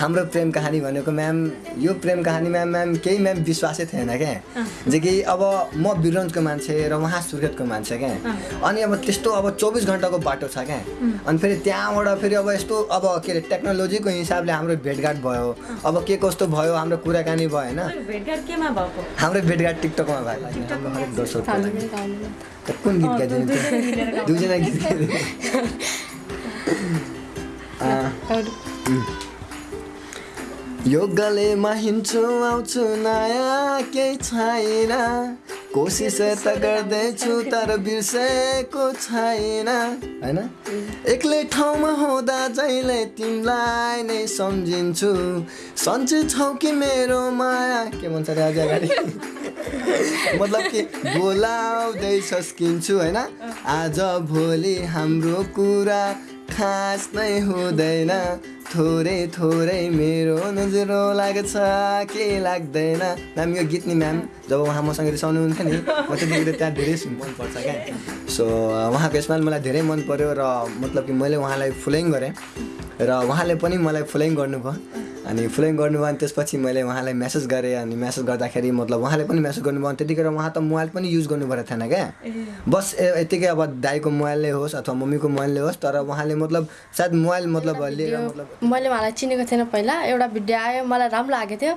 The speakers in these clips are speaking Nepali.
हाम्रो प्रेम कहानी भनेको म्याम यो प्रेम कहानी म्याम म्याम केही म्याम विश्वासै थिएन क्या जे कि अब म बिरन्जको मान्छे र उहाँ सुर्खेतको मान्छे क्या अनि अब त्यस्तो अब चौबिस घन्टाको बाटो छ क्या अनि फेरि त्यहाँबाट फेरि अब यस्तो अब के अरे टेक्नोलोजीको हिसाबले हाम्रो भेटघाट भयो। अब के कस्तो भयो हाम्रो कुराकानी भयो होइन? भएको? हाम्रो भेटघाट टिकटकमा त कुन गीत गाइदिनु। दुईजना गीत गाइदिनु। यो हिँड्छु आउँछु नयाँ केही छैन। कोसिस त गर्दैछु तर बिर्सेको छैन। होइन? एक्लै ठाउँमा हुँदा जहिले तिमीलाई नै सम्झिन्छु। सन्चै छौ कि मेरो माया? के भन्छ अझ अगाडि? मतलब कि बोलाउँदै सस्किन्छु होइन? आज भोलि हाम्रो कुरा खास नै हुँदैन। थोरै थोरै मेरो नजरो लाग्छ। के लाग्दैन? म्याम यो गीत नि म्याम जब उहाँ मसँग रिसाउनुहुन्थ्यो नि म त्यतिखेर त्यहाँ धेरै मनपर्छ क्या। सो उहाँको स्माइल मलाई धेरै मन पऱ्यो र मतलब कि मैले उहाँलाई फुलिङ गरेँ। र उहाँले पनि मलाई फुलिङ गर्नुभयो। अनि फुलिङ गर्नुभयो अनि त्यसपछि मैले उहाँलाई मेसेज गरेँ अनि मेसेज गर्दाखेरि मतलब उहाँले पनि मेसेज गर्नुभयो त्यतिखेर उहाँ त मोबाइल पनि युज गर्नुभएको थिएन क्या। बस ए- यतिकै अब दाईको मोबाइलले होस् अथवा मम्मीको मोबाइलले होस् तर उहाँले मतलब सायद मोबाइल मतलब लिएर मतलब मैले उहाँलाई चिनेको थिएन पहिला एउटा भिडियो आयो मलाई राम्रो लागेको थियो।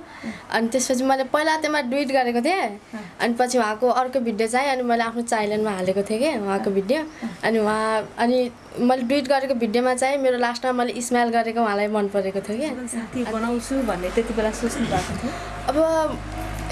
अनि त्यसपछि मैले पहिला त्यसमा डुइट गरेको थिएँ। अनि पछि उहाँको अर्को भिडियो चाहिँ अनि मैले आफ्नो चाइल्डमा हालेको थिएँ कि उहाँको भिडियो। अनि उहाँ अनि मैले डुइट गरेको भिडियोमा चाहिँ मेरो लास्टमा मैले स्माइल गरेको उहाँलाई मन परेको थियो कि साथी बनाउँछु भन्ने त्यति बेला सोच्नु भएको थियो। अब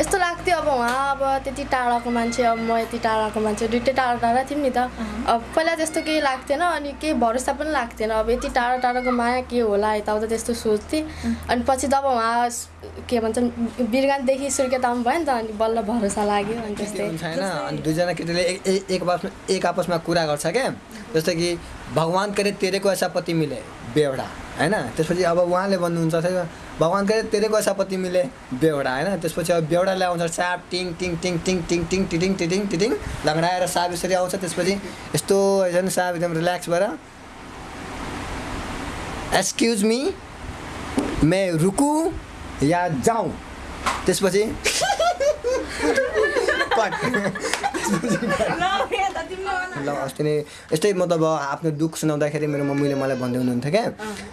यस्तो लाग्थ्यो अब उहाँ अब त्यति टाढाको मान्छे अब म यति टाढाको मान्छे दुइटै टाढा टाढा थियौँ नि त। अब पहिला त्यस्तो केही लाग्थेन अनि केही भरोसा पनि लाग्थेन। अब यति टाढा टाढाको माया के होला यताउता त्यस्तो सोच्थेँ। अनि पछि जब उहाँ स- के भन्छन् बिरगानदेखि सुर्खेतामा भयो नि त अनि बल्ल भरोसा लाग्यो अनि त्यस्तै। होइन अनि दुईजना केटीले एक आपसमा एक आपसमा कुरा गर्छ क्या। जस्तो कि भगवान् करे तेरेको ऐसा पति मिले। बेवडा होइन? त्यसपछि अब उहाँले भन्नुहुन्छ चाहिँ भगवान् करे तेरेको ऐसा पति मिले बेवडा होइन? त्यसपछि अब बेवडाले आउँछ साप टिङ टिङ टिङ टिङ टिङ टिङ टिटिङ टिटिङ टिटिङ लङ्गडाएर साप यसरी आउँछ त्यसपछि यस्तो होइन साप एकदम रिल्याक्स भएर। एक्सक्युज मी मे रुकु या जाउँ? त्यसपछि ल अस्ति नै यस्तै मतलब आफ्नो दुःख सुनाउँदाखेरि मेरो मम्मीले मलाई भन्दै हुनुहुन्थ्यो क्या।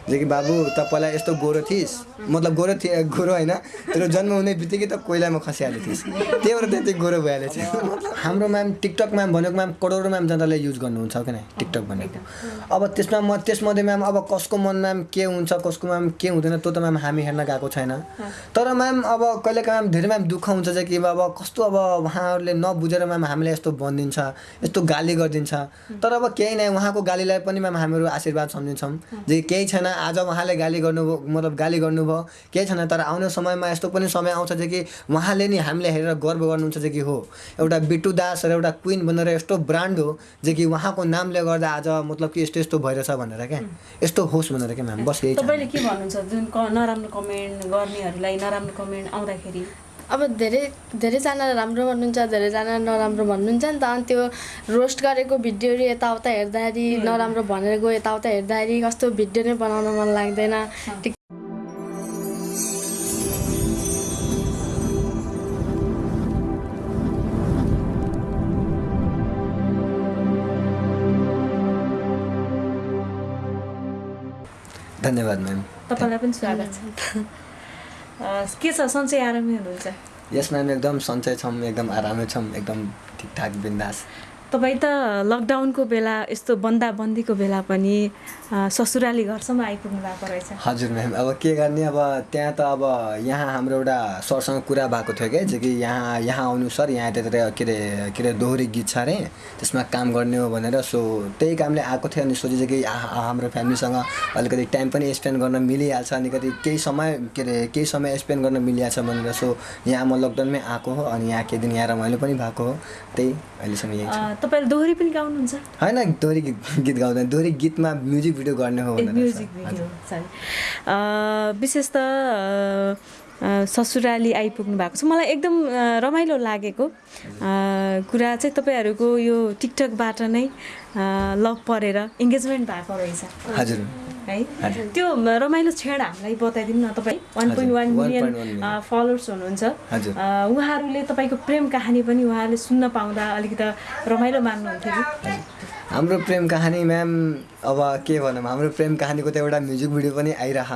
जे कि बाबु त पहिला यस्तो गोरो थिइस्। मतलब गोरो थिए गोरो होइन तेरो जन्म हुने बित्तिकै त कोइलामा खसिहाल्यो थिइस्। त्यही भएर त्यति गोरो भइहाल्यो थियो। हाम्रो म्याम टिकटक म्याम भनेको म्याम करोडौँ म्याम जनताले युज गर्नुहुन्छ क्या नै टिकटक भनेको। अब त्यसमा म त्यसमध्ये म्याम अब कसको मन म्याम के हुन्छ कसको म्याम के हुँदैन त्यो त म्याम हामी हेर्न गएको छैन। तर म्याम अब कहिलेकाहीँ म्याम धेरै म्याम दुःख हुन्छ चाहिँ कि अब कस्तो अब उहाँहरूले नबुझेर म्याम हामीले यस्तो भनिदिन्छ यस्तो गाली गरिदिन्छ। तर अब केही नै उहाँको गालीलाई पनि म्याम हामीहरू आशीर्वाद सम्झिन्छौँ जे केही छैन आज उहाँले गाली गर्नुभयो मतलब गाली गर्नुभयो केही छैन तर आउने समयमा यस्तो पनि समय आउँछ जे कि उहाँले नि हामीले हेरेर गर्व गर्नुहुन्छ जे कि हो। एउटा बिट्टु दास र एउटा क्विन भनेर यस्तो ब्रान्ड हो जे कि उहाँको नामले गर्दा आज मतलब कि यस्तो यस्तो भइरहेछ भनेर क्या। यस्तो होस् भनेर क्या म्याम बस यही तपाईँले के भन्नुहुन्छ जुन क- नराम्रो कमेन्ट गर्नेहरूलाई नराम्रो कमेन्ट आउँदाखेरि? अब धेरै धेरैजना राम्रो भन्नुहुन्छ धेरैजना नराम्रो भन्नुहुन्छ नि त। अनि त्यो रोस्ट गरेको भिडियोहरू यताउता हेर्दाखेरि नराम्रो भनेर गयो यताउता हेर्दाखेरि कस्तो भिडियो नै बनाउन मन लाग्दैन। धन्यवाद म्याम तपाईँलाई पनि स्वागत छ। के छ सन्चै आरामै हुनुहुन्छ यस म्याम एकदम सन्चै छौँ एकदम आरामै छौँ एकदम ठिकठाक बिन्दास। तपाईँ त लकडाउनको बेला यस्तो बन्दाबन्दीको बेला पनि ससुराली घरसम्म आइपुग्नु भएको रहेछ। हजुर म्याम अब के गर्ने अब त्यहाँ त अब यहाँ हाम्रो एउटा सरसँग कुरा भएको थियो क्या कि यहाँ यहाँ आउनु सर यहाँ त्यतिर के अरे के अरे दोहोरी गीत छ अरे त्यसमा काम गर्ने हो भनेर सो त्यही कामले आएको थियो अनि सोचेको कि हाम्रो फ्यामिलीसँग अलिकति टाइम पनि स्पेन्ड गर्न मिलिहाल्छ अनि कति केही समय के अरे केही समय स्पेन्ड गर्न मिलिहाल्छ भनेर सो यहाँ म लकडाउनमै आएको हो अनि यहाँ केही दिन यहाँ रमाइलो पनि भएको हो त्यही अहिलेसम्म यही तपाईँले दोहोरी पनि गाउनुहुन्छ? होइन दोहोरी गीत गीत गाउँदैन। दोहोरी गीतमा म्युजिक भिडियो गर्ने हो म्युजिक। भिडियो सरी विशेष त ससुराली आइपुग्नु भएको छ। मलाई एकदम रमाइलो लागेको कुरा चाहिँ तपाईँहरूको यो टिकटकबाट नै लभ परेर इङ्गेजमेन्ट भएको रहेछ। हजुर। है। त्यो रमाइलो क्षण हामीलाई बताइदिनु न तपाईँ। One point one 1.1 million. Followers हुनुहुन्छ। उहाँहरूले तपाईँको प्रेम कहानी पनि उहाँहरूले सुन्न पाउँदा अलिकति रमाइलो मान्नुहुन्थ्यो कि? हाम्रो प्रेम कहानी म्याम अब के भनौँ हाम्रो प्रेम कहानीको त एउटा म्युजिक भिडियो पनि आइरह।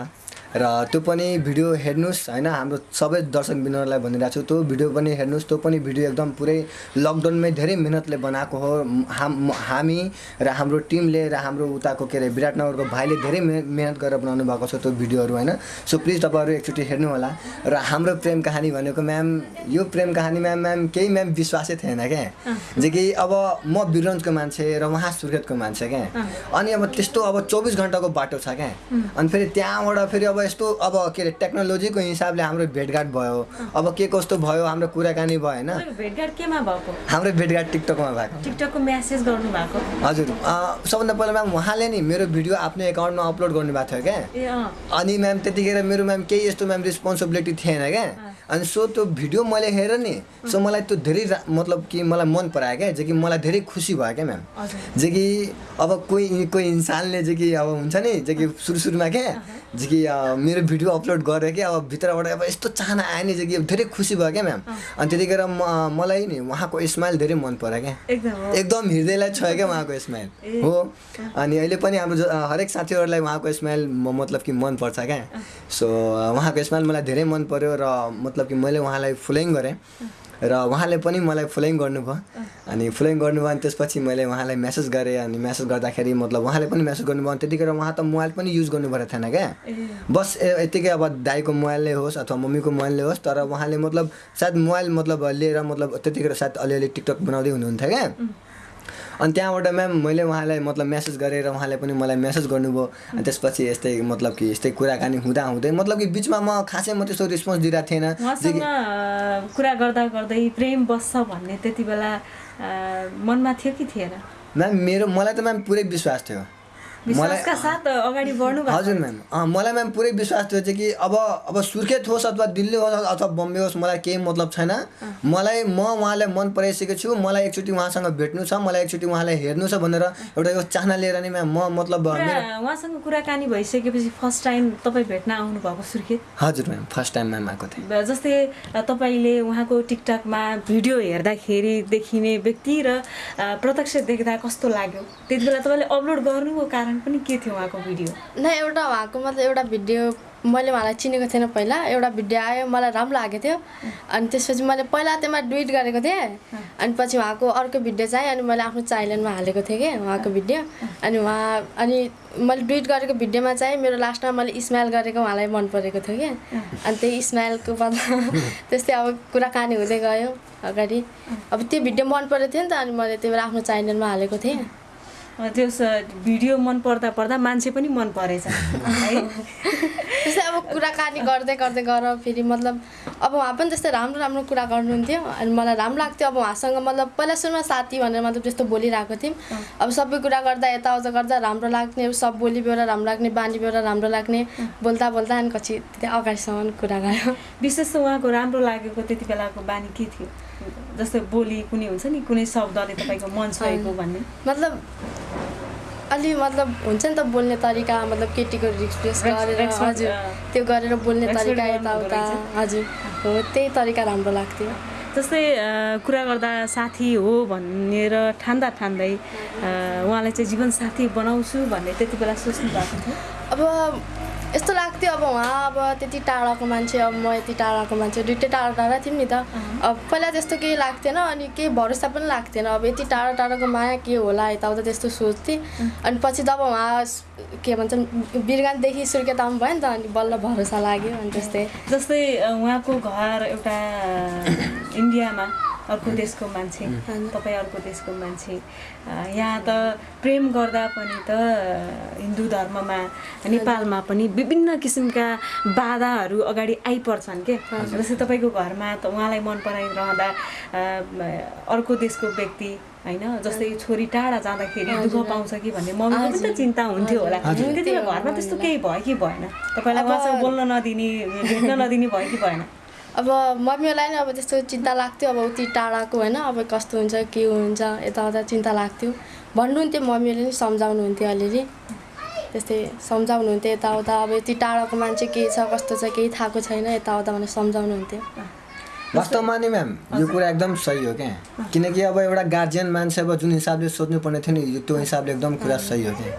र त्यो पनि भिडियो हेर्नुहोस् होइन? हाम्रो सबै दर्शक बिन्दुहरूलाई भनिरहेको छु त्यो भिडियो पनि हेर्नुहोस् त्यो पनि भिडियो एकदम पुरै लकडाउनमै धेरै मिहिनेतले बनाएको हो। हाम हामी र हाम्रो टिमले र हाम्रो उताको के अरे विराटनगरको भाइले धेरै मेह- मिहिनेत गरेर बनाउनु भएको छ त्यो भिडियोहरू होइन? सो प्लिज तपाईँहरू एकचोटि हेर्नु होला र हाम्रो प्रेम कहानी भनेको म्याम यो प्रेम कहानी म्याम म्याम केही म्याम विश्वासै थिएन क्या? जे कि अब म बिरन्जको मान्छे र उहाँ सुर्खेतको मान्छे क्या? अनि अब त्यस्तो अब चौबिस घन्टाको बाटो छ क्या? अनि फेरि त्यहाँबाट फेरि अब यस्तो अब के अरे टेक्नोलोजीको हिसाबले हाम्रो भेटघाट भयो। अब के कस्तो भयो हाम्रो कुराकानी भयो होइन? भेटघाट केमा भएको? हाम्रो भेटघाट टिकटकमा भएको। टिकटकको म्यासेज गर्नु भएको हजुर। सबभन्दा पहिला म्याम उहाँले नि मेरो भिडियो आफ्नो एकाउन्टमा अपलोड गर्नुभएको थियो क्या। अनि म्याम त्यतिखेर मेरो म्याम केही यस्तो म्याम रेस्पोन्सिबिलिटी थिएन क्या। अनि सो त्यो भिडियो मैले हेरेँ नि सो मलाई त्यो धेरै मतलब कि मलाई मन परायो क्या जे कि मलाई धेरै खुसी भयो क्या म्याम जे कि अब कोही कोही इन्सानले जे कि अब हुन्छ नि जे कि सुरु सुरुमा क्या जे कि मेरो भिडियो अपलोड गरेँ कि अब भित्रबाट अब यस्तो चाहना आयो नि जे कि धेरै खुसी भयो क्या म्याम। अनि त्यतिखेर म मलाई नि उहाँको स्माइल धेरै मन पऱ्यो क्या। एकदम हृदयलाई छोयो क्या उहाँको स्माइल। हो। अनि अहिले पनि हाम्रो हरेक साथीहरूलाई उहाँको स्माइल म- मतलब कि मन पर्छ क्या। सो उहाँको स्माइल मलाई धेरै मन पर्यो र मतलब कि मैले उहाँलाई फलोइङ गरेँ। र उहाँले पनि मलाई फलोइङ गर्नुभयो। अनि फलोइङ गर्नुभयो अनि त्यसपछि मैले उहाँलाई मेसेज गरेँ अनि मेसेज गर्दाखेरि मतलब उहाँले पनि मेसेज गर्नुभयो त्यतिखेर उहाँ त मोबाइल पनि युज गर्नुभएको थिएन क्या। बस ए- यत्तिकै अब दाईको मोबाइलले होस् अथवा मम्मीको मोबाइलले होस् तर उहाँले मतलब सायद मोबाइल मतलब लिएर मतलब त्यतिखेर सायद अलिअलि टिकटक बनाउँदै हुनुहुन्थ्यो क्या। अनि त्यहाँबाट म्याम मैले उहाँलाई मतलब मेसेज गरेर उहाँले पनि मलाई मेसेज गर्नुभयो। अनि त्यसपछि यस्तै मतलब कि यस्तै कुराकानी हुँदा हुँदै मतलब कि बिचमा म खासै म त्यस्तो रेस्पोन्स दिइरहेको थिएन। कुरा गर्दा गर्दै प्रेम बस्छ भन्ने त्यति बेला मनमा थियो कि थिएन? म्याम मेरो मलाई त म्याम पुरै विश्वास थियो। विश्वासका साथ अगाडि बढ्नु भएको हजुर म्याम मलाई म्याम पुरै विश्वास थियो चाहिँ कि अब अब सुर्खेत होस् अथवा दिल्ली होस् अथवा बम्बे होस् मलाई केही मतलब छैन। मलाई म उहाँलाई मन पराइसकेको छु। मलाई एकचोटि उहाँसँग भेट्नु छ मलाई एकचोटि उहाँलाई हेर्नु छ भनेर एउटा यो चाहना लिएर नि म्याम म मतलब उहाँसँग कुराकानी भइसकेपछि फर्स्ट टाइम तपाईँ भेट्न आउनुभएको सुर्खेत? हजुर म्याम फर्स्ट टाइम म्याम आएको थिएँ। जस्तै तपाईँले उहाँको टिकटकमा भिडियो हेर्दाखेरि देखिने व्यक्ति र प्रत्यक्ष देख्दा कस्तो लाग्यो? त्यति बेला तपाईँले अपलोड गर्नुको कारण पनि के थियो उहाँको भिडियो न एउटा उहाँको मतलब एउटा भिडियो मैले उहाँलाई चिनेको थिएन पहिला। एउटा भिडियो आयो मलाई राम्रो लागेको थियो। अनि त्यसपछि मैले पहिला त्यसमा डुइट गरेको थिएँ। अनि पछि उहाँको अर्को भिडियो चाहिँ अनि मैले आफ्नो चाइल्डमा हालेको थिएँ कि उहाँको भिडियो अनि उहाँ अनि मैले डुइट गरेको भिडियोमा चाहिँ मेरो लास्टमा मैले स्माइल गरेको उहाँलाई मन परेको थियो कि। अनि त्यही स्माइलको बदला त्यस्तै अब कुराकानी हुँदै गयो अगाडि। अब त्यो भिडियो मन परेको थियो नि त अनि मैले त्यही भएर आफ्नो च्यानलमा हालेको थिएँ। त्यो भिडियो मन पर्दा पर्दा मान्छे पनि मन परेछ। है। त्यस्तै अब कुराकानी गर्दै गर्दै गर फेरि मतलब अब उहाँ पनि त्यस्तै राम्रो राम्रो कुरा गर्नुहुन्थ्यो अनि मलाई राम्रो लाग्थ्यो। अब उहाँसँग मतलब पहिला सुरुमा साथी भनेर मतलब त्यस्तो बोलिरहेको थियौँ। अब सबै कुरा गर्दा यताउता गर्दा राम्रो लाग्ने सब बोली बेहोरा राम्रो लाग्ने बानी बेहोरा राम्रो लाग्ने बोल्दा बोल्दा अनि पछि त्यहाँ अगाडिसम्म कुरा गयो विशेष त उहाँको राम्रो लागेको त्यति बेलाको बानी के थियो? जस्तै बोली कुनै हुन्छ नि कुनै शब्दले तपाईँको मन छोएको भन्ने। मतलब अलि मतलब हुन्छ नि त बोल्ने तरिका मतलब केटीको Rex- गरेर हजुर। त्यो गरेर बोल्ने तरिका यताउता। हजुर। हो त्यही तरिका राम्रो लाग्थ्यो। जस्तै कुरा गर्दा साथी हो भनेर ठान्दा ठान्दै उहाँलाई चाहिँ जीवन साथी बनाउँछु भन्ने त्यति बेला सोच्नु भएको थियो। अब यस्तो लाग्थ्यो अब उहाँ अब त्यति टाढाको मान्छे अब म यति टाढाको मान्छे दुइटै टाढा टाढा थियौँ नि त। अब पहिला त्यस्तो केही लाग्थेन अनि केही भरोसा पनि लाग्थेन। अब यति टाढा टाढाको माया के होला यताउता त्यस्तो सोच्थेँ। अनि पछि जब उहाँ के भन्छन् बिरगानदेखि सुर्खेत आउनु भयो नि त अनि बल्ल भरोसा लाग्यो अनि त्यस्तै। जस्तै उहाँको घर एउटा इन्डियामा। अर्को देशको मान्छे तपाईँ अर्को देशको मान्छे। यहाँ त प्रेम गर्दा पनि त हिन्दू धर्ममा नेपालमा पनि विभिन्न किसिमका बाधाहरू अगाडि आइपर्छन् के? जस्तै तपाईँको घरमा त उहाँलाई मन पराइरहँदा अर्को देशको व्यक्ति होइन जस्तै छोरी टाढा जाँदाखेरि दुःख पाउँछ कि भन्ने मम्मीको पनि त चिन्ता हुन्थ्यो होला। त्यति बेला घरमा त्यस्तो केही भयो कि भएन? तपाईँलाई उहाँसँग बोल्न नदिने भेट्न नदिने भयो कि भएन? अब मम्मीहरूलाई नि अब त्यस्तो चिन्ता लाग्थ्यो अब उति टाढाको होइन अब कस्तो हुन्छ के हुन्छ यताउता चिन्ता लाग्थ्यो। भन्नुहुन्थ्यो मम्मीले नि सम्झाउनुहुन्थ्यो अलिअलि। त्यस्तै सम्झाउनुहुन्थ्यो यताउता अब यति टाढाको मान्छे के छ कस्तो छ केही थाहाको छैन यताउता भनेर सम्झाउनुहुन्थ्यो। वास्तवमा नि म्याम यो कुरा एकदम सही हो क्या? किनकि अब एउटा गार्जियन मान्छे अब जुन हिसाबले सोध्नुपर्ने थियो नि त्यो हिसाबले एकदम कुरा सही हो क्या?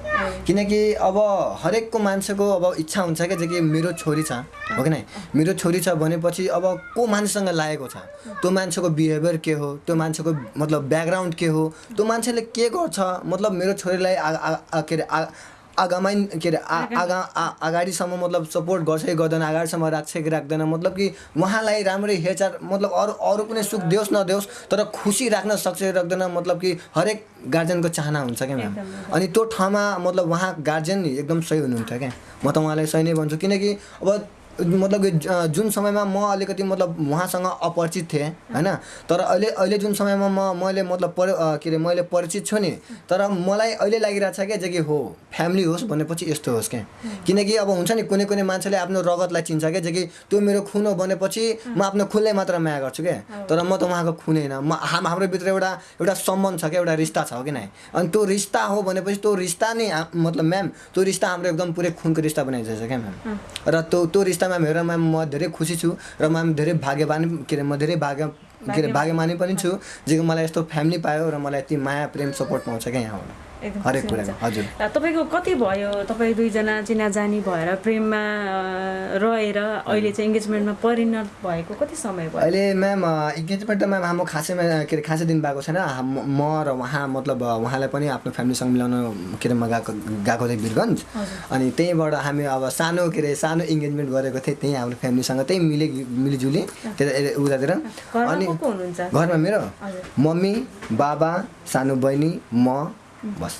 किनकि अब हरेकको मान्छेको अब इच्छा हुन्छ क्या कि मेरो छोरी छ हो कि नै? मेरो छोरी छ भनेपछि अब को मान्छेसँग लागेको छ? त्यो मान्छेको बिहेभियर के हो? त्यो मान्छेको मतलब ब्याकग्राउन्ड के हो? त्यो मान्छेले के गर्छ? मतलब मेरो छोरीलाई के अरे आगामै के अरे आ- आगा आ- अगाडिसम्म मतलब सपोर्ट गर्छ कि गर्दैन अगाडिसम्म राख्छ कि राख्दैन मतलब कि उहाँलाई राम्ररी हेरचाह मतलब अरू अरू कुनै सुख देओस् नदेओस् तर खुसी राख्न सक्छ कि राख्दैन मतलब कि हरेक गार्जेनको चाहना हुन्छ क्या म्याम? अनि त्यो ठाउँमा मतलब उहाँ गार्जेन एकदम सही हुनुहुन्थ्यो क्या? म त उहाँलाई सही नै भन्छु किनकि अब मतलब जुन समयमा म अलिकति मतलब उहाँसँग अपरिचित थिएँ होइन? तर अहिले अहिले जुन समयमा म मैले मतलब पर के अरे मैले परिचित छु नि तर मलाई अहिले लागिरहेको छ क्या जे कि हो फ्यामिली होस् भनेपछि यस्तो होस् क्या। किनकि अब हुन्छ नि कुनै कुनै मान्छेले आफ्नो रगतलाई चिन्छ क्या जे कि त्यो मेरो खुन हो भनेपछि म आफ्नो खुनलाई मात्र माया गर्छु क्या। तर म त उहाँको खुनै होइन। म हाम हाम्रो भित्र एउटा एउटा सम्बन्ध छ क्या एउटा रिस्ता छ कि नै अनि त्यो रिस्ता हो भनेपछि त्यो रिस्ता नै मतलब म्याम त्यो रिस्ता हाम्रो एकदम पुरै खुनको रिस्ता बनाइदिएछ क्या म्याम। र त्यो त्यो हेरेर म्याम म धेरै खुसी छु र म्याम धेरै भाग्यवान के अरे म धेरै भाग्य के अरे भाग्यमानी पनि छु जे मलाई यस्तो फ्यामिली पायो र मलाई यति माया प्रेम सपोर्ट पाउँछ क्या यहाँबाट एकदम हरेक कुरामा। हजुर। तपाईँको कति भयो? तपाईँ दुईजना चिनाजानी भएर प्रेममा रहेर अहिले चाहिँ इङ्गेजमेन्टमा परिणत भएको कति समय भयो? अहिले म्याम इङ्गेजमेन्ट त म्याम हाम्रो खासैमा के अरे खासै दिन भएको छैन। म र उहाँ मतलब उहाँलाई पनि आफ्नो फ्यामिलीसँग मिलाउन के अरे म गएको गएको थिएँ वीरगन्ज अनि त्यहीँबाट हामी अब सानो के अरे सानो इङ्गेजमेन्ट गरेको थिएँ। त्यहीँ हाम्रो फ्यामिलीसँग त्यहीँ मिले मिलिजुली त्यता उतातिर। अनि घरमा मेरो। मम्मी बाबा सानो बहिनी म बस।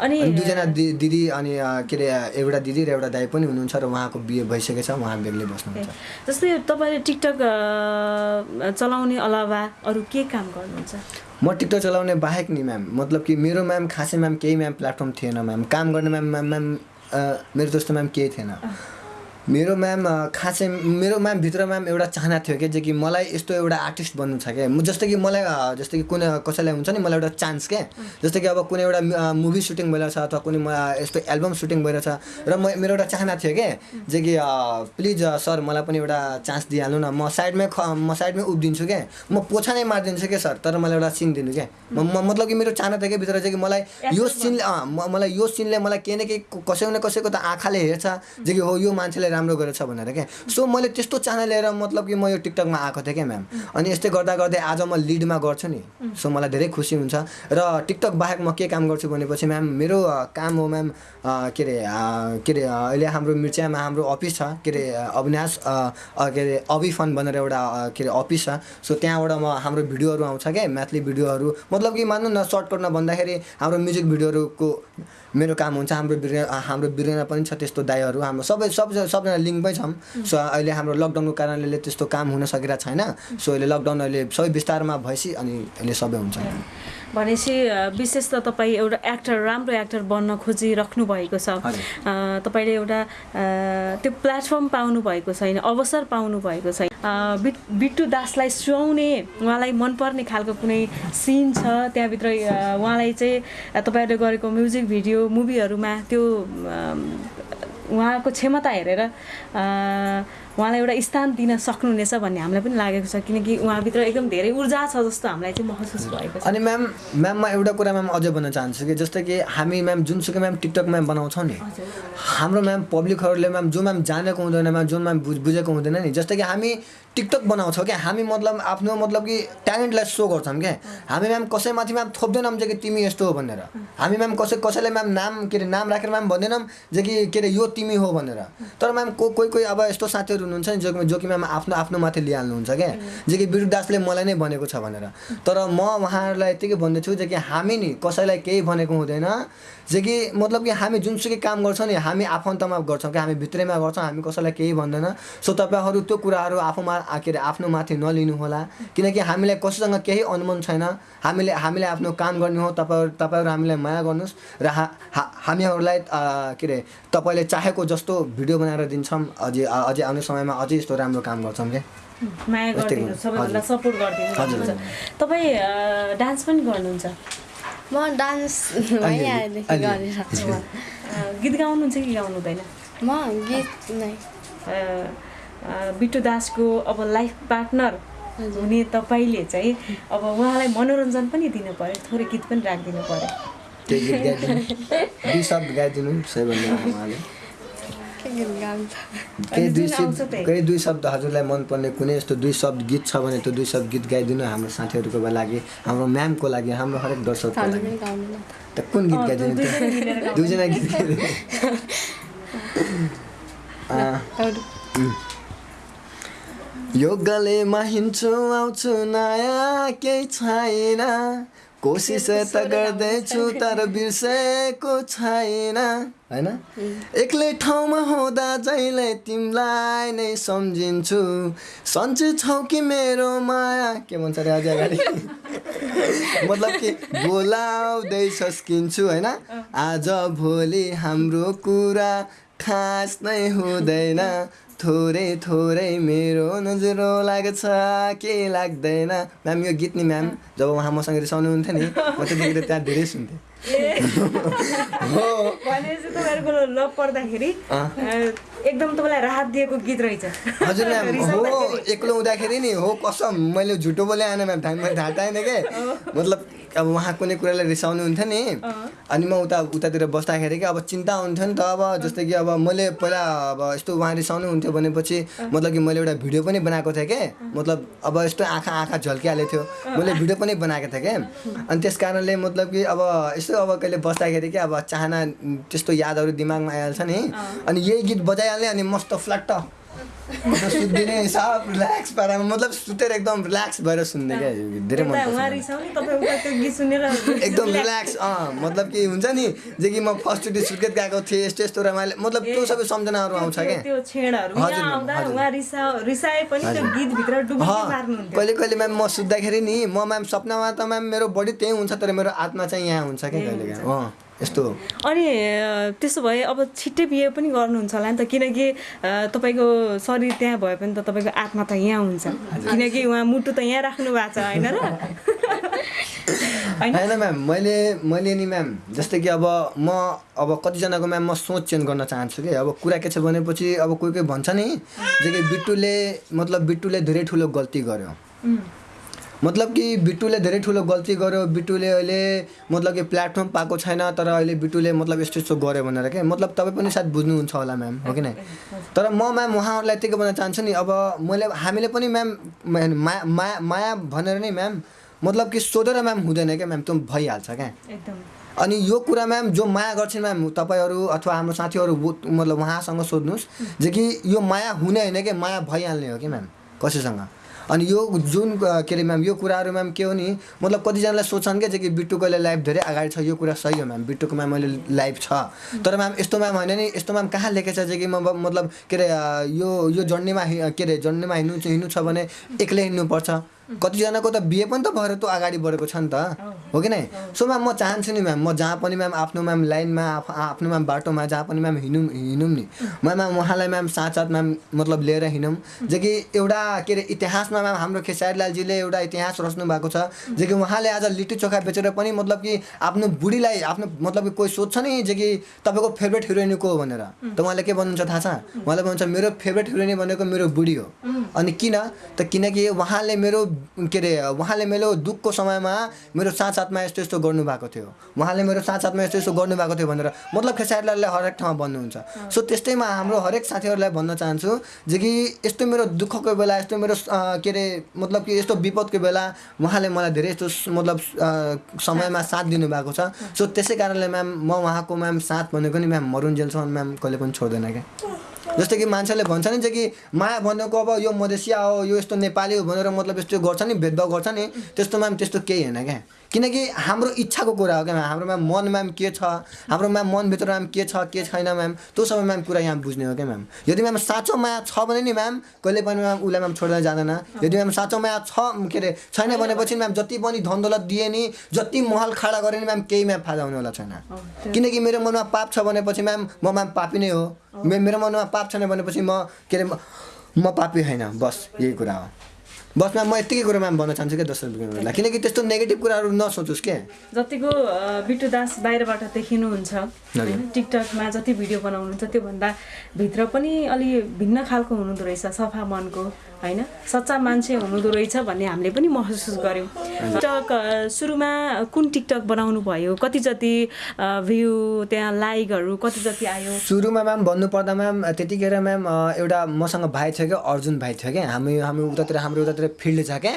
अनि दुईजना दिदी अनि के अरे एउटा दिदी र एउटा दाइ पनि हुनुहुन्छ र उहाँको बिहे भइसकेको छ उहाँ बेग्लै बस्नुहुन्छ। जस्तै तपाईँले टिकटक चलाउने अलावा अरू के काम गर्नुहुन्छ? म टिकटक चलाउने बाहेक नि म्याम। मतलब कि मेरो म्याम खासै म्याम केही म्याम प्लेटफर्म थिएन म्याम। काम गर्ने म्याम म्याम म्याम मेरो जस्तो म्याम केही थिएन। मेरो म्याम खासै मेरो म्याम भित्र म्याम एउटा चाहना थियो कि जे कि मलाई यस्तो एउटा आर्टिस्ट बन्नु छ क्या म- जस्तै कि मलाई जस्तै कि कुनै कसैलाई हुन्छ नि मलाई एउटा चान्स क्या जस्तै कि अब कुनै एउटा मुभी सुटिङ भइरहेछ अथवा कुनै यस्तो एल्बम सुटिङ भइरहेछ। र म मेरो एउटा चाहना थियो क्या जे कि प्लिज सर मलाई पनि एउटा चान्स दिइहाल्नु न। म साइडमै ख म साइडमै उभिदिन्छु क्या म पोछा नै मारिदिन्छु क्या सर तर मलाई एउटा सिन दिनु क्या म मतलब कि मेरो चाहना थियो कि भित्र चाहिँ कि मलाई यो सिनले मलाई यो सिनले मलाई केही न केही कसैको न कसैको त आँखाले हेर्छ। जे कि हो यो मान्छेले राम्रो गरेछ भनेर क्या? सो मैले त्यस्तो चाहना लिएर मतलब कि म यो टिकटकमा आएको थिएँ क्या म्याम अनि यस्तै गर्दा गर्दै आज म लिडमा गर्छु नि। सो मलाई धेरै खुसी हुन्छ। र टिकटक बाहेक म के काम गर्छु भनेपछि म्याम मेरो काम हो म्याम के अरे के अरे अहिले हाम्रो मिर्चियामा हाम्रो अफिस छ के अरे अविनाश के अरे अभि फन भनेर एउटा के अरे अफिस छ। सो त्यहाँबाट म हाम्रो भिडियोहरू आउँछ क्या म्याथली भिडियोहरू। मतलब कि मान्नु न सर्टकटमा भन्दाखेरि हाम्रो म्युजिक भिडियोहरूको मेरो काम हुन्छ हाम्रो बिरे हाम्रो बिरेना पनि छ त्यस्तो दाईहरू हाम्रो सबै सब सबजना लिङ्कमै छौँ सो अहिले हाम्रो लकडाउनको कारणले त्यस्तो काम हुन सकिरहेको छैन। सो अहिले लकडाउन अहिले सबै विस्तारमा भएपछि अनि अहिले सबै हुन्छ। भनेपछि विशेष त तपाईँ एउटा एक्टर राम्रो एक्टर बन्न खोजिराख्नु भएको छ। तपाईँले एउटा त्यो प्लेटफर्म पाउनु भएको छैन अवसर पाउनु भएको छैन। बिट- बिट्टु दासलाई सुहाउने उहाँलाई मनपर्ने खालको कुनै सिन छ? त्यहाँभित्र उहाँलाई चाहिँ तपाईँहरूले गरेको म्युजिक भिडियो मुभीहरूमा त्यो उहाँको क्षमता हेरेर उहाँलाई एउटा स्थान दिन सक्नुहुनेछ भन्ने हामीलाई पनि लागेको छ किनकि उहाँभित्र एकदम धेरै ऊर्जा छ जस्तो हामीलाई चाहिँ महसुस भएको छ। अनि म्याम म्याम म एउटा कुरा म्याम अझै भन्न चाहन्छु कि जस्तै कि हामी म्याम जुनसुकै म्याम टिकटक म्याम बनाउँछौँ नि हाम्रो म्याम पब्लिकहरूले म्याम जो म्याम जानेको हुँदैन म्याम जो म्याम बुझ बुझेको हुँदैन नि जस्तै कि हामी टिकटक बनाउँछौँ क्या हामी मतलब आफ्नो मतलब कि ट्यालेन्टलाई सो गर्छौँ क्या। हामी म्याम कसैमाथि म्याम थोप्दैनौँ जे कि तिमी यस्तो हो भनेर। हामी म्याम कसै कसैलाई म्याम नाम के अरे नाम राखेर म्याम भन्दैनौँ जे कि के अरे यो तिमी हो भनेर। तर म्याम को कोही कोही अब यस्तो साथीहरू हुनुहुन्छ नि जो जो कि म्याम आफ्नो आफ्नो माथि लिइहाल्नुहुन्छ क्या? जे कि बिरु दासले मलाई नै भनेको छ भनेर। तर म उहाँहरूलाई यत्तिकै भन्दैछु जे कि हामी नि कसैलाई केही भनेको हुँदैन। जे कि मतलब कि हामी जुनसुकै काम गर्छौँ नि हामी आफन्तमा गर्छौँ कि हामी भित्रैमा गर्छौँ हामी कसैलाई केही भन्दैन। सो तपाईँहरू त्यो कुराहरू आफूमा के अरे आफ्नो माथि नलिनु होला। किनकि हामीलाई कसैसँग केही अनुमान छैन। हामीले हामीले आफ्नो काम गर्ने हो। तपाईँहरू तपाईँहरू हामीलाई माया गर्नुहोस् र हा हामीहरूलाई के अरे तपाईँले चाहेको जस्तो भिडियो बनाएर दिन्छौँ। अझै अझै आउने समयमा अझै यस्तो राम्रो काम गर्छौँ क्या माया गरिदिनु। सबैभन्दा। सपोर्ट गरिदिनु तपाईँ डान्स पनि गर्नुहुन्छ? म डान्स गीत गाउनुहुन्छ कि गाउनु हुँदैन? म गीत नै। बिट्टु दासको अब लाइफ पार्टनर हुने तपाईँले चाहिँ अब उहाँलाई मनोरञ्जन पनि दिनु पर्यो थोरै गीत पनि राखिदिनु पर्यो। केही दुई शब्द। केही दुई शब्द हजुरलाई मनपर्ने कुनै यस्तो दुई शब्द गीत छ भने त्यो दुई शब्द गीत गाइदिनु हाम्रो साथीहरूको लागि हाम्रो म्यामको लागि हाम्रो हरेक दर्शकको लागि। त। कुन गीत गाइदिनु दुईजना गीत गाइदिनु। अँ, अरू। यो गलेमा हिँड्छु आउँछु नयाँ केही छैन। कोसिस त गर्दैछु तर बिर्सेको छैन। होइन? एक्लै ठाउँमा हुँदा जहिले तिमीलाई नै सम्झिन्छु। सन्चै छौ कि मेरो माया? के भन्छ अरे अझै अगाडि? मतलब कि बोलाउँदै सस्किन्छु होइन? आज भोलि हाम्रो कुरा खास नै हुँदैन। थोरै थोरै मेरो नजरो लाग्छ। के लाग्दैन? म्याम यो गीत नि म्याम जब उहाँ मसँग रिसाउनुहुन्थ्यो नि म त्यतिखेर त्यहाँ धेरै सुन्थेँ। हो। भनेपछि तपाईँहरूको लभ पर्दाखेरि अँ। अ, एकदम तपाईँलाई राहत दिएको गीत रहेछ। हजुर म्याम हो। एक्लो हुँदाखेरि नि हो कसम मैले झुटो बोले आएन म्याम थाहा मैले थाहा पाएन के? मतलब अब उहाँ कुनै कुरालाई रिसाउनु हुन्थ्यो नि। अनि म उता उतातिर बस्दाखेरि कि अब चिन्ता हुन्थ्यो नि त अब जस्तै कि अब मैले पहिला अब यस्तो उहाँ रिसाउनु हुन्थ्यो भनेपछि मतलब कि मैले एउटा भिडियो पनि बनाएको थिएँ कि? मतलब अब यस्तो आँखा आँखा झल्किहालेको थियो। मैले भिडियो पनि बनाएको थिएँ कि? अनि त्यस कारणले मतलब कि अब यस्तो अब कहिले बस्दाखेरि कि अब चाहना त्यस्तो यादहरू दिमागमा आइहाल्छ नि। अनि यही गीत बजाइहाल्ने अनि मस्त फ्ल्याट्ट सुत्दिने सब रिल्याक्स पारामा मतलब सुतेर एकदम रिल्याक्स भएर सुन्ने क्या धेरै मन एकदम रिल्याक्स अँ मतलब कि हुन्छ नि जे कि म फर्स्टचोटि सुर्खेत गएको थिएँ यस्तो यस्तो रमाइलो मतलब त्यो सबै सम्झनाहरू आउँछ क्या। कहिले कहिले म्याम म सुत्दाखेरि नि म म्याम सपनामा त म्याम मेरो बडी त्यहीँ हुन्छ तर मेरो आत्मा चाहिँ यहाँ हुन्छ क्या कहिले काहीँ अँ। यस्तो। अनि त्यसो भए अब छिट्टै बिहे पनि गर्नुहुन्छ होला नि त किनकि तपाईँको शरीर त्यहाँ भए पनि त तपाईँको आत्मा त यहाँ हुन्छ। किनकि उहाँ मुटु त यहाँ राख्नु भएको छ होइन र? होइन म्याम मैले मैले नि म्याम जस्तै कि अब म अब कतिजनाको म्याम म सोच चेन्ज गर्न चाहन्छु कि अब कुरा के छ भनेपछि अब कोही कोही भन्छ नि जे कि बिट्टुले मतलब बिट्टुले धेरै ठुलो गल्ती गर्यो। मतलब कि बिट्टुले धेरै ठुलो गल्ती गर्यो बिट्टुले अहिले मतलब कि प्लेटफर्म पाएको छैन तर अहिले बिट्टुले मतलब यस्तो यस्तो गर्यो भनेर के? मतलब तपाईँ पनि सायद बुझ्नुहुन्छ होला म्याम हो कि नै? तर म म्याम उहाँहरूलाई त्यही भन्न चाहन्छु नि अब मैले हामीले पनि म्याम माया माया माया भनेर नै म्याम मतलब कि सोधेर म्याम हुँदैन क्या म्याम त्यो भइहाल्छ क्या एकदम। अनि यो कुरा म्याम जो माया गर्छन् म्याम तपाईँहरू अथवा हाम्रो साथीहरू मतलब उहाँसँग सोध्नुहोस् जे कि यो माया हुने होइन कि? माया भइहाल्ने हो कि म्याम कसैसँग? अनि यो जुन के अरे म्याम यो कुराहरू म्याम के हो नि मतलब कतिजनालाई सोच्छन् क्या कि बिट्टुको लाइफ धेरै अगाडि छ यो कुरा सही हो म्याम बिट्टुको म्याम अहिले लाइफ छ। तर म्याम यस्तो म्याम होइन नि यस्तो म्याम कहाँ लेखेको छ कि म मतलब के अरे यो यो जर्नीमा के अरे जर्नीमा हिँड्नु हिँड्नु छ भने एक्लै हिँड्नुपर्छ कतिजनाको त बिहे पनि त भएर त अगाडि बढेको छ नि त। हो कि नै? सो म्याम म चाहन्छु नि म्याम म जहाँ पनि म्याम आफ्नो म्याम लाइनमा आफ- आफ्नो म्याम बाटोमा जहाँ पनि म्याम हिँडौँ हिँडौँ नि। म म्याम उहाँलाई म्याम साथ साथ म्याम मतलब लिएर हिँडौँ। जे कि एउटा के अरे इतिहासमा म्याम हाम्रो खेसारीलालजीले एउटा इतिहास रच्नु भएको छ। जे कि उहाँले आज लिट्टी चोखा बेचेर पनि मतलब कि आफ्नो बुढीलाई आफ्नो मतलब कि कोही सोध्छ नि जे कि तपाईँको फेभरेट हिरोइन को भनेर। त उहाँले के भन्नुहुन्छ थाहा छ? उहाँले भन्नुहुन्छ मेरो फेभरेट हिरोइन भनेको मेरो बुढी हो। अनि किन? त किनकि उहाँले मेरो के अरे उहाँले मेरो दुःखको समयमा मेरो साथ साथमा यस्तो यस्तो गर्नुभएको थियो। उहाँले मेरो साथ साथमा यस्तो यस्तो गर्नुभएको थियो भनेर मतलब खेसारीलालले हरेक ठाउँमा भन्नुहुन्छ। सो त्यस्तैमा हाम्रो हरेक साथीहरूलाई भन्न चाहन्छु जे कि यस्तो मेरो दुःखको बेला यस्तो मेरो के अरे मतलब कि यस्तो विपदको बेला उहाँले मलाई धेरै यस्तो मतलब समयमा साथ दिनुभएको छ। सो त्यसै कारणले म्याम म उहाँको म्याम साथ भनेको नि म्याम मरुन्जेलसम्म म्याम कहिले पनि छोड्दैन क्या। जस्तो कि मान्छेले भन्छ नि चाहिँ कि माया भनेको अब यो मधेसिया हो यो यस्तो नेपाली हो भनेर मतलब यस्तो गर्छ नि भेदभाव गर्छ नि त्यस्तो म्याम त्यस्तो केही होइन क्या। किनकि हाम्रो इच्छाको कुरा हो क्या म्याम? हाम्रो म्याम मन म्याम के छ? हाम्रो म्याम मनभित्र म्याम के छ के छैन म्याम? त्यो सबै म्याम कुरा यहाँ बुझ्ने हो क्या म्याम? यदि म्याम साँचो माया छ भने नि म्याम कहिले पनि म्याम उसलाई म्याम छोडेर जाँदैन। यदि म्याम साँचो माया छ के अरे छैन भनेपछि म्याम जति पनि धन दौलत दिए नि जति महल खडा गरे नि म्याम केही म्याम फाइदा हुनेवाला छैन। किनकि मेरो मनमा पाप छ भनेपछि म्याम म म्याम पापी नै हो। मे- मेरो मनमा पाप छैन भनेपछि म के अरे म पापी होइन। बस यही कुरा हो। बस म्याम म यत्तिकै कुरा म्याम भन्न चाहन्छु क्या दर्शक बिग्रिनुलाई किनकि त्यस्तो नेगेटिभ कुराहरू नसोचोस् के? जतिको अ, बिट्टु दास बाहिरबाट देखिनुहुन्छ होइन टिकटकमा जति भिडियो बनाउनुहुन्छ त्योभन्दा भित्र पनि अलि भिन्न खालको हुनुहुँदो रहेछ सफा मनको। होइन? सच्चा मान्छे हुनुहुँदो रहेछ भन्ने हामीले पनि महसुस गऱ्यौँ। टिकटक सुरुमा कुन टिकटक बनाउनु भयो? कति जति भ्यू त्यहाँ लाइकहरू कति जति आयो? सुरुमा म्याम भन्नुपर्दा म्याम त्यतिखेर म्याम एउटा मसँग भाइ थियो क्या अर्जुन भाइ थियो क्या। हामी हामी उतातिर हाम्रो उतातिर फिल्ड छ क्या।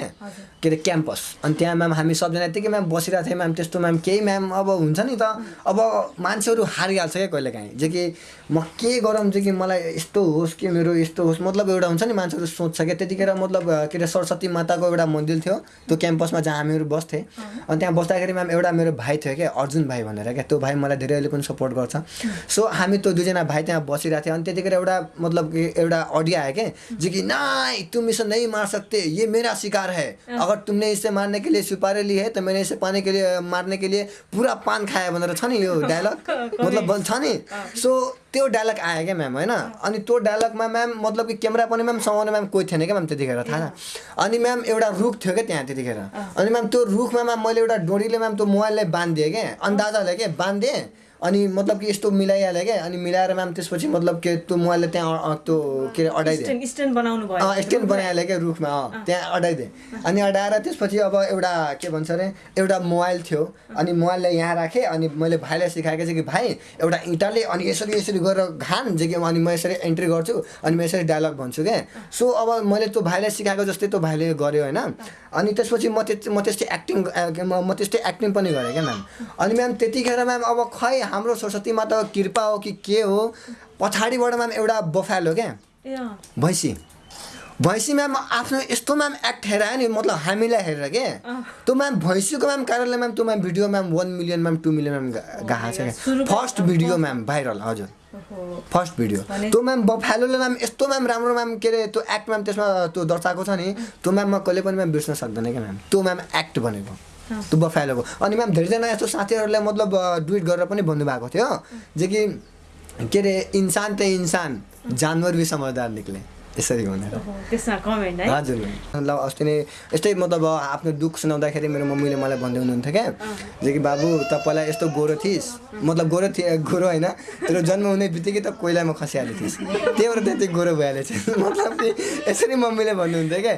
के अरे क्याम्पस। अनि त्यहाँ म्याम हामी सबजना यत्तिकै म्याम बसिरहेको थियौँ म्याम त्यस्तो म्याम केही म्याम अब हुन्छ नि त। अब मान्छेहरू हारिहाल्छ क्या कहिले काहीँ। जे कि म के गरौँ चाहिँ कि मलाई यस्तो होस् कि मेरो यस्तो होस् मतलब एउटा हुन्छ नि मान्छेहरू सोध्छ क्या। त्यतिखेर मतलब के अरे सरस्वती माताको एउटा मन्दिर थियो। त्यो क्याम्पसमा जहाँ हामीहरू बस्थेँ। अनि त्यहाँ बस्दाखेरि म्याम एउटा मेरो भाइ थियो क्या अर्जुन भाइ भनेर क्या। त्यो भाइ मलाई धेरै अहिले पनि सपोर्ट गर्छ। सो हामी त्यो दुईजना भाइ त्यहाँ बसिरहेको थियो। अनि त्यतिखेर एउटा मतलब कि एउटा अडियो आयो क्या जो कि नाइ तुम इसे नहीं मार सकते। ये मेरा शिकार है। अगर तुमने इसे मारने के लिए सुपारी ली है तो मैंने इसे पाने के लिए मार्ने के लिए पूरा पान खायो भनेर छ नि यो डायलग मतलब छ नि। सो त्यो डायलग आयो क्या म्याम होइन? अनि त्यो डायलगमा म्याम मतलब कि क्यामेरा पनि म्याम समाउने म्याम कोही थिएन क्या म्याम त्यतिखेर थाहा अनि म्याम एउटा रुख थियो क्या त्यहाँ त्यतिखेर। अनि म्याम त्यो रुखमा म्याम मैले एउटा डोरीले म्याम त्यो मोबाइललाई बाँधिदिएँ क्या। अन्दाजाले क्या बाँधिदिएँ? अनि मतलब कि यस्तो मिलाइहालेँ क्या? अनि मिलाएर म्याम त्यसपछि मतलब कि त्यो मोबाइलले त्यहाँ त्यो के अरे अडाइदिएँ। स्ट्यान्ड बनाउनु भयो। स्ट्यान्ड बनाइहालेँ क्या रुखमा अँ त्यहाँ अडाइदिएँ। अनि अडाएर त्यसपछि अब एउटा के भन्छ अरे एउटा मोबाइल थियो। अनि मोबाइललाई यहाँ राखेँ अनि मैले भाइलाई सिकाएको चाहिँ कि भाइ एउटा इँटाले अनि यसरी यसरी गरेर घान जे कि अनि म यसरी एन्ट्री गर्छु अनि म यसरी डायलग भन्छु क्या? सो अब मैले त्यो भाइलाई सिकाएको जस्तै त्यो भाइले गर्यो होइन? अनि त्यसपछि म त्यस म त्यस्तै एक्टिङ म त्यस्तै एक्टिङ पनि गरेँ क्या म्याम। अनि म्याम त्यतिखेर म्याम अब खै हाम्रो सरस्वती माताको कृपा हो कि के हो पछाडिबाट म्याम एउटा बफालो क्या। भैँसी। भैँसी म्याम आफ्नो यस्तो म्याम एक्ट हेरायो नि मतलब हामीलाई हेरेर के? त्यो म्याम भैँसीको म्याम कारणले म्याम त्यो ma'am video ma'am one million ma'am two million ma'am गएको छ क्या। फर्स्ट भिडियो म्याम भाइरल हजुर। फर्स्ट भिडियो त्यो म्याम बफालोले म्याम यस्तो म्याम राम्रो म्याम के अरे त्यो एक्ट म्याम त्यसमा त्यो दर्शाएको छ नि त्यो म्याम म कहिले पनि म्याम बिर्सन सक्दैन क्या म्याम। त्यो म्याम एक्ट भनेको। त्यो बफालोको अनि म्याम धेरैजना यस्तो साथीहरूलाई मतलब डुइट गरेर पनि भन्नुभएको थियो जे कि के अरे इन्सान त इन्सान जानवर भी समझदार निक्ले। यसरी ओहो, त्यसमा कमेन्ट है। हजुर। ल अस्ति नै यस्तै मतलब आफ्नो दुःख सुनाउँदाखेरि मेरो मम्मीले मलाई भन्दै हुनुहुन्थ्यो क्या। जे कि बाबु त पहिला यस्तो गोरो थिइस्। मतलब गोरो थिए गोरो होइन। तेरो जन्म हुने बित्तिकै त कोइलामा खसिहालेको थिइस्। त्यही भएर त्यति गोरो भइहालेछ मतलब कि यसरी मम्मीले भन्नुहुन्थ्यो क्या।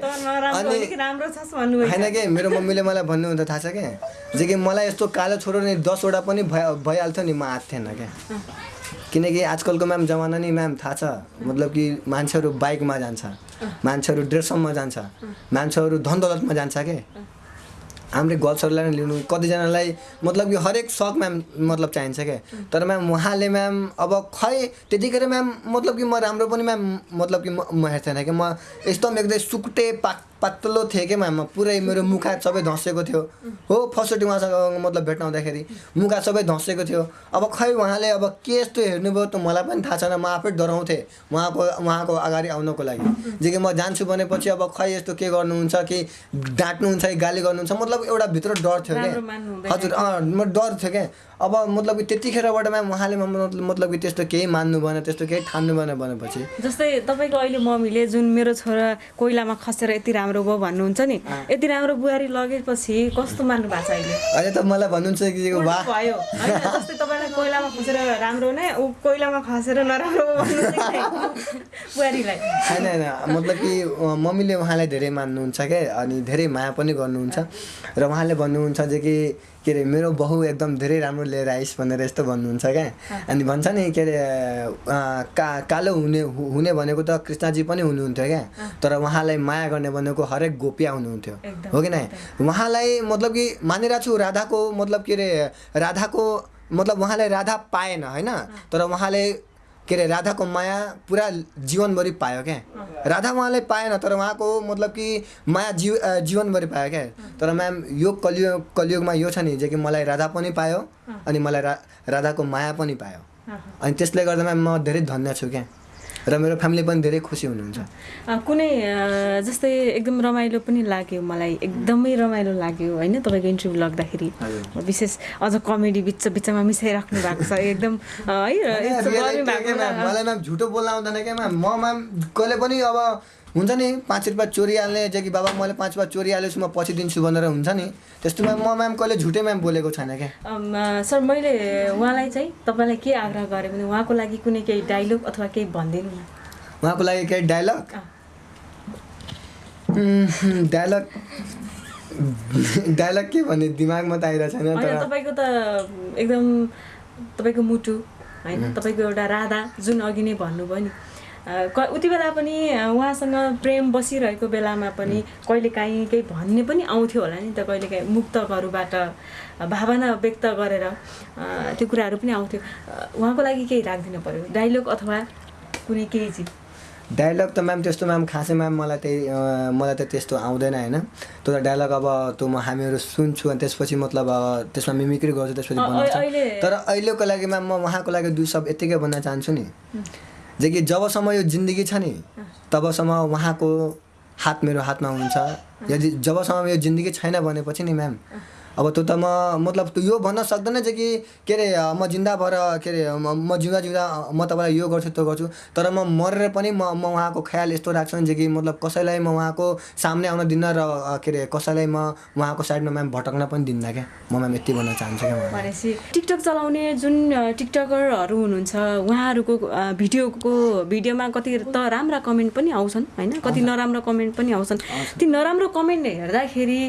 अनि होइन कि मेरो मम्मीले मलाई भन्नुहुन्थ्यो थाहा छ क्या जे कि मलाई यस्तो कालो छोरो नि दसवटा पनि भइ भइहाल्थ्यो नि म आएको थिएन क्या। किनकि आजकलको म्याम जमाना नि म्याम थाहा छ। मतलब कि मान्छेहरू बाइकमा जान्छ मान्छेहरू ड्रेसअपमा जान्छ मान्छेहरू धन दौलतमा जान्छ के? हाम्रै गर्ल्सहरूलाई नै लिनु कतिजनालाई मतलब कि हरेक सक म्याम मतलब चाहिन्छ क्या तर म्याम उहाँले म्याम अब खै त्यतिखेर म्याम मतलब कि म राम्रो पनि म्याम मतलब कि म हेर्थेन कि म एकदम एकदम सुकुटे पा पातलो थिएँ क्या म्याम पुरै मेरो मुखा सबै धसेको थियो। हो फर्स्टचोटि उहाँसँग मतलब भेट्न आउँदाखेरि मुखा सबै धसेको थियो। अब खै उहाँले अब के यस्तो हेर्नुभयो त मलाई पनि थाहा छैन। म आफै डराउँथेँ उहाँको उहाँको अगाडि आउनको लागि। जे कि म जान्छु भनेपछि अब खै यस्तो के गर्नुहुन्छ कि डाँट्नुहुन्छ कि गाली गर्नुहुन्छ मतलब एउटा भित्र डर थियो क्या। हजुर अँ म डर थियो क्या अब मतलब कि त्यतिखेरबाट उहाँले मतलब कि त्यस्तो केही मान्नु भएन त्यस्तो केही ठान्नु भएन भनेपछि। जस्तै तपाईँको अहिले मम्मीले जुन मेरो छोरा कोइलामा खसेर यति राम्रो भयो भन्नुहुन्छ नि यति राम्रो बुहारी लगेपछि कस्तो मान्नु भएको छ अहिले? अहिले त मलाई भन्नुहुन्छ कि भयो। जस्तै तपाईँलाई कोइलामा खसेर राम्रो नै ऊ कोइलामा खसेर नराम्रो बुहारीलाई। होइन होइन मतलब कि मम्मीले उहाँलाई धेरै मान्नुहुन्छ क्या अनि धेरै माया पनि गर्नुहुन्छ। र उहाँले भन्नुहुन्छ जे कि के अरे मेरो बहु एकदम धेरै राम्रो लिएर आइस् भनेर यस्तो भन्नुहुन्छ क्या। अनि भन्छ नि के अरे का कालो हुने हुने भनेको त कृष्णजी पनि हुनुहुन्थ्यो क्या। तर उहाँलाई माया गर्ने भनेको हरेक गोपिया हुनुहुन्थ्यो। हो कि नै उहाँलाई मतलब कि मानिरहेको छु राधाको मतलब के अरे राधाको मतलब उहाँले राधा पाएन होइन? तर उहाँले के अरे राधाको माया पुरा जीवनभरि पायो क्या? राधा उहाँले पाएन तर उहाँको मतलब कि माया जीव जीवनभरि पायो क्या? तर म्याम यो कलियुग कलियुगमा यो छ नि जे कि मलाई राधा पनि पायो अनि मलाई रा राधाको माया पनि पायो। अनि त्यसले गर्दा म्याम म धेरै धन्य छु क्या? र मेरो फ्यामिली पनि धेरै खुसी हुनुहुन्छ। कुनै जस्तै एकदम रमाइलो पनि लाग्यो मलाई। एकदमै रमाइलो लाग्यो होइन? तपाईँको इन्टरभ्यू लाग्दाखेरि। विशेष अझ कमेडी बिच बिचमा मिसाइराख्नु भएको छ। एकदम है झुटो बोल्न आउँदैन क्या म कहिले पनि अब हुन्छ नि पाँच रुपियाँ चोरिहाल्ने जे कि बाबा मैले पाँच रुपियाँ चोरिहालेछु म पछि दिन्छु भनेर हुन्छ नि। त्यस्तोमा म म्याम कहिले झुटै म्याम बोलेको छैन क्या? सर मैले उहाँलाई चाहिँ तपाईँलाई के आग्रह गरेँ भने उहाँको लागि कुनै केही डाइलग अथवा केही भनिदिनु न। उहाँको लागि केही डायलग अँ। डायलग डायलग के भन्ने? दिमागमा त आइरहेको छैन तर तपाईँको त एकदम तपाईँको मुटु होइन तपाईँको एउटा राधा जुन अघि नै भन्नुभयो नि। उति बेला पनि उहाँसँग प्रेम बसिरहेको बेलामा पनि कहिलेकाहीँ केही भन्ने पनि आउँथ्यो होला नि त कहिलेकाहीँ मुक्तकहरूबाट भावना व्यक्त गरेर त्यो कुराहरू पनि आउँथ्यो। उहाँको लागि केही राखिदिनु पऱ्यो डाइलग अथवा कुनै केही चिज? डायलग त म्याम त्यस्तो म्याम खासै म्याम मलाई त्यही मलाई त त्यस्तो आउँदैन होइन? त्यो त डायलग अब त्यो म हामीहरू सुन्छु अनि त्यसपछि मतलब त्यसमा मिमिक्री गर्छु त्यसपछि बनाउँछ तर अहिलेको लागि म्याम म उहाँको लागि दुई शब्द यत्तिकै भन्न चाहन्छु नि। जे कि जबसम्म यो जिन्दगी छ नि तबसम्म उहाँको हात मेरो हातमा हुन्छ। यदि जबसम्म यो जिन्दगी छैन भनेपछि नि म्याम अब त्यो त म मतलब यो भन्न सक्दैन चाहिँ कि के अरे म जिन्दा भएर के अरे म जिउँदा जिउँदा म तपाईँलाई यो गर्छु त्यो गर्छु तर म मरेर पनि म म उहाँको ख्याल यस्तो राख्छु नि कि मतलब कसैलाई म उहाँको सामने आउन दिन्न र के अरे कसैलाई म उहाँको साइडमा म्याम भटक्न पनि दिन्न क्या? म म्याम यति भन्न चाहन्छु क्या भनेपछि टिकटक चलाउने जुन टिकटकरहरू हुनुहुन्छ उहाँहरूको भिडियोको भिडियोमा कति त राम्रा कमेन्ट पनि आउँछन् होइन? कति नराम्रो कमेन्ट पनि आउँछन्। ती नराम्रो कमेन्ट हेर्दाखेरि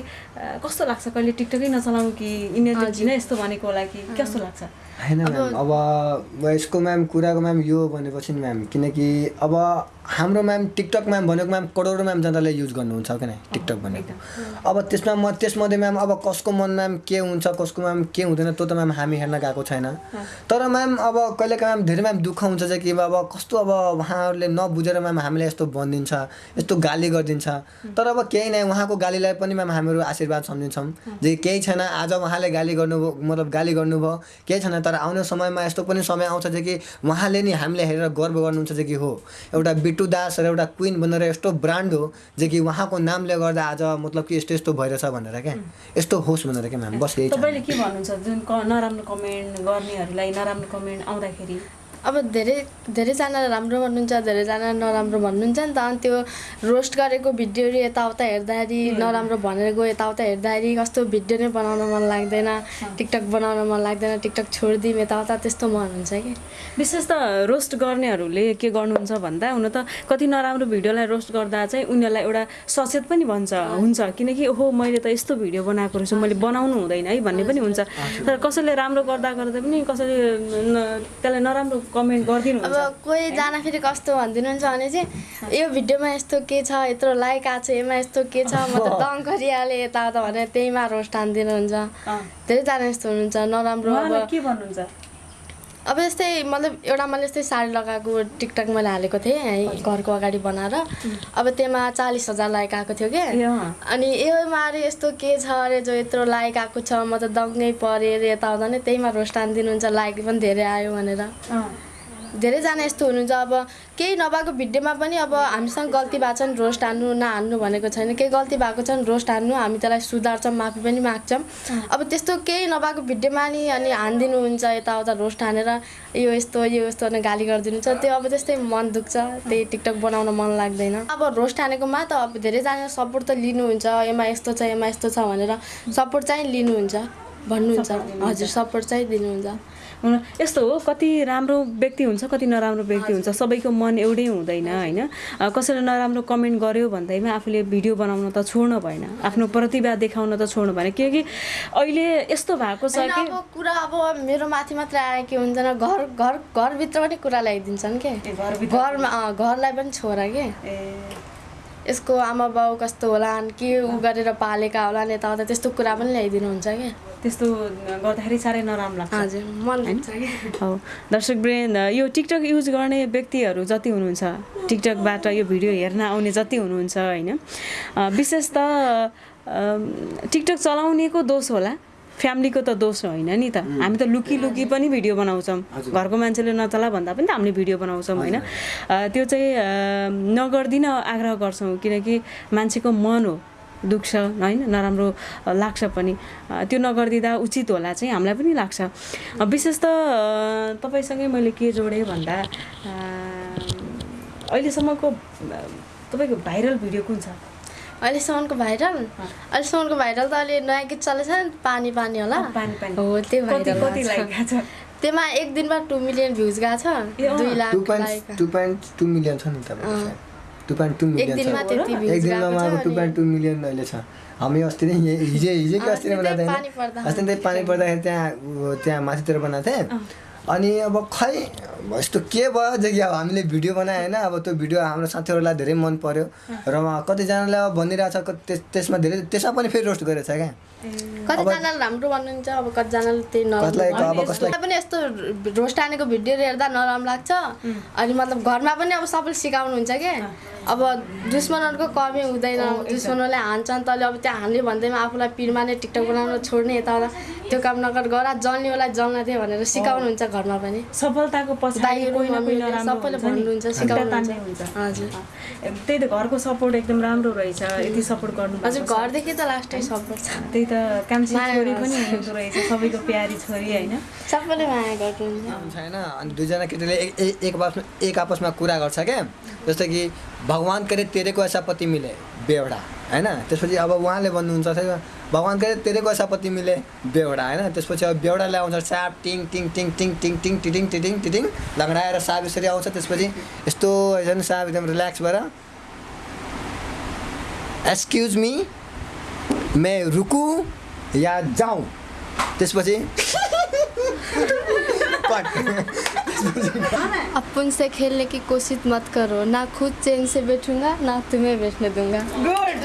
कस्तो लाग्छ कहिले टिकटकै नचलाउँ कि यिनीहरूले किन यस्तो भनेको होला कि कस्तो लाग्छ? होइन म्याम अब यसको म्याम कुराको म्याम यो भनेपछि नि म्याम किनकि अब हाम्रो म्याम टिकटक म्याम भनेको म्याम करोडौँ म्याम जनताले युज गर्नुहुन्छ किन टिकटक भनेको। अब त्यसमा म त्यसमध्ये म्याम अब कसको मन म्याम के हुन्छ कसको म्याम के हुँदैन त्यो त म्याम हामी हेर्न गएको छैन। तर म्याम अब कहिलेकाहीँ म्याम धेरै म्याम दुःख हुन्छ चाहिँ कि अब कस्तो अब उहाँहरूले नबुझेर म्याम हामीलाई यस्तो भनिदिन्छ यस्तो गाली गरिदिन्छ। तर अब केही नै उहाँको गालीलाई पनि म्याम हामीहरू आशीर्वाद सम्झिन्छौँ। जे केही छैन आज उहाँले गाली गर्नुभयो मतलब गाली गर्नुभयो केही छैन तर आउने समयमा यस्तो पनि समय आउँछ चाहिँ कि उहाँले नि हामीले हेरेर गर्व गर्नुहुन्छ चाहिँ कि हो। एउटा बिट्टु दास र एउटा क्विन भनेर यस्तो ब्रान्ड हो जे कि उहाँको नामले गर्दा आज मतलब कि यस्तो यस्तो भइरहेछ भनेर क्या। यस्तो होस् भनेर क्या म्याम बस तपाईँले के भन्नुहुन्छ? जुन नराम्रो कमेन्ट गर्नेहरूलाई नराम्रो कमेन्ट आउँदाखेरि? अब धेरै धेरैजना राम्रो भन्नुहुन्छ धेरैजना नराम्रो भन्नुहुन्छ नि त। अनि त्यो रोस्ट गरेको भिडियोहरू यताउता हेर्दाखेरि नराम्रो भनेर गयो यताउता हेर्दाखेरि कस्तो भिडियो नै बनाउन मन लाग्दैन। टिकटक बनाउन मन लाग्दैन टिकटक छोडिदिउँ यताउता त्यस्तो मन हुन्छ कि। विशेष त रोस्ट गर्नेहरूले के गर्नुहुन्छ भन्दा हुन त कति नराम्रो भिडियोलाई रोस्ट गर्दा चाहिँ उनीहरूलाई एउटा सचेत पनि भन्छ हुन्छ। किनकि ओहो मैले त यस्तो भिडियो बनाएको रहेछु मैले बनाउनु हुँदैन है भन्ने पनि हुन्छ। तर कसैले राम्रो गर्दा गर्दा पनि कसैले त्यसलाई नराम्रो कमेन्ट गरिदिनु अब कोही जान फेरि कस्तो भनिदिनुहुन्छ भने चाहिँ यो भिडियोमा यस्तो के छ यत्रो लाइक आएको छ यसमा यस्तो के छ म त दङ गरिहालेँ यताउता भनेर त्यहीमा रोस्ट हानिदिनुहुन्छ। धेरैजना यस्तो हुनुहुन्छ नराम्रो अब के भन्नुहुन्छ? अब यस्तै मतलब एउटा मैले यस्तै साडी लगाएको टिकटक मैले हालेको थिएँ है घरको अगाडि बनाएर। अब त्यसमा चालिस हजार लाइक आएको थियो अँ। अनि योमा अरे यस्तो के छ अरे जो यत्रो लाइक आएको छ म त दङ्गै परेँ अरे यताउता नै त्यहीमा रोस्ट हानिदिनुहुन्छ लाइक पनि धेरै आयो भनेर। अँ। धेरैजना यस्तो हुनुहुन्छ। अब केही नभएको भिडियोमा पनि अब हामीसँग गल्ती भएको छ भने रोस्ट हान्नु नहान्नु भनेको छैन। केही गल्ती भएको छ भने रोस्ट हान्नु हामी त्यसलाई सुधार्छौँ माफी पनि माग्छौँ। अब त्यस्तो केही नभएको भिडियोमा नि अनि हानिदिनुहुन्छ यताउता रोस्ट हानेर यो यस्तो यो यस्तो भने गाली गरिदिनुहुन्छ। त्यो अब त्यस्तै मन दुख्छ त्यही टिकटक बनाउन मन लाग्दैन। अब रोस्ट हानेकोमा त अब धेरैजना सपोर्ट त लिनुहुन्छ यसमा यस्तो छ यसमा यस्तो छ भनेर सपोर्ट चाहिँ लिनुहुन्छ। भन्नुहुन्छ। हजुर सपोर्ट चाहिँ दिनुहुन्छ। हुन यस्तो हो कति राम्रो व्यक्ति हुन्छ कति नराम्रो व्यक्ति हुन्छ। सबैको मन एउटै हुँदैन होइन? कसैले नराम्रो कमेन्ट गर्यो भन्दैमा आफूले भिडियो बनाउन त छोड्नु भएन। आफ्नो प्रतिभा देखाउन त छोड्नु भएन। किनकि अहिले यस्तो भएको छ कि कुरा अब मेरो माथि मात्रै आयो कि हुँदैन। घर घर घरभित्र पनि कुरा ल्याइदिन्छन् के? घरमा घरलाई पनि छोरा के? ए, यसको आमा बाउ कस्तो होलान् के उ गरेर पालेका होलान् यताउता त्यस्तो कुरा पनि ल्याइदिनुहुन्छ क्या। त्यस्तो गर्दाखेरि साह्रै नराम्रो लाग्छ। हजुर मन कि हो। दर्शक वृन्द यो टिकटक युज गर्ने व्यक्तिहरू जति हुनुहुन्छ टिकटकबाट यो भिडियो हेर्न आउने जति हुनुहुन्छ होइन? विशेष त टिकटक चलाउनेको दोष होला। फ्यामिलीको त दोष होइन नि त। हामी त लुकी लुकी पनि भिडियो बनाउँछौँ। घरको मान्छेले नचला भन्दा पनि त हामीले भिडियो बनाउँछौँ होइन। त्यो चाहिँ नगरिदिन आग्रह गर्छौँ किनकि मान्छेको मन हो दुख्छ होइन? नराम्रो लाग्छ पनि। त्यो नगरिदिँदा उचित होला चाहिँ हामीलाई पनि लाग्छ। विशेष त तपाईँसँगै मैले के जोडेँ भन्दा अहिलेसम्मको तपाईँको भाइरल भिडियो कुन छ? अहिलेसम्मको भाइरल? अहिलेसम्मको भाइरल त अहिले नयाँ गीत चलेछ नि पानी पानी होला। पानी पानी। हो त्यो भाइरल त्यसमा एक दिनमा टु मिलियन भ्युज गएको छ। दुई lakh two point two million छ नि टु पोइन्ट टू मिलियन दिनमा छ। त्यति एक भ्युज दिनमा टु पोइन्ट टू मिलियन अहिले छ। हामी अस्ति नै हिजो हिजोको अस्ति नै अस्ति नै पानी पर्दाखेरि त्यहाँ त्यहाँ माथितिर बनाएको थिएँ। अनि अब खै यस्तो के भयो? जो कि अब हामीले भिडियो बनायो होइन अब त्यो भिडियो हाम्रो साथीहरूलाई धेरै मन पर्यो र उहाँ कतिजनाले अब भनिरहेको छ क- त्यस- त्यसमा धेरै त्यसमा पनि फेरि रोस्ट गरेको छ क्या। कतिजनाले राम्रो भन्नुहुन्छ? अब कतिजनाले त्यही नराम्रो अब कसलाई मलाई पनि यस्तो रोस्ट हानेको भिडियो हेर्दा नराम्रो लाग्छ। अनि मतलब घरमा पनि अब सबैले सिकाउनुहुन्छ कि? अब दुश्मनहरूको कमी हुँदैन। दुश्मनहरूले हान्छन् तैँले अब त्यहाँ हान्ने भन्दैमा आफूलाई पिरमा नै टिकटक बनाउन छोड्ने यताउता त्यो काम नगर गर जल्नेलाई जल्न थियो भनेर सिकाउनुहुन्छ घरमा पनि। सफलताको सबैले। भन्नुहुन्छ सिकाउनुहुन्छ। हजुर। त्यही त घरको सपोर्ट एकदम राम्रो रहेछ। यति सपोर्ट गर्नु हजुर घरदेखि त लास्टै सपोर्ट छ। त्यही त कान्छी छोरी। पनि हुँदो रहेछ सबैको प्यारी छोरी होइन। सबैले माया गर्नुहुन्छ हुन्छ होइन अनि दुईजना केटीले एक आपसमा एक आपसमा कुरा गर्छ क्या। जस्तो कि भगवान् करे तेरेको ऐसा पति मिले बेवडा होइन? त्यसपछि अब उहाँले भन्नुहुन्छ भगवान् करे तेरेको ऐसा पति मिले बेवडा होइन? त्यसपछि अब बेवडा ल्याउँछ साप टिङ टिङ टिङ टिङ टिङ टिङ टिटिङ टिटिङ टिटिङ लङ्गडाएर साप यसरी आउँछ। त्यसपछि यस्तो होइन साप एकदम रिल्याक्स भएर एक्सक्युज मी मैं रुकू या जाउँ त्यसपछि पे अपन से खेलने की कोशिश मत करो। ना खुद चैन से बैठूँगा ना तुम्हें बैठने दूँगा। गुड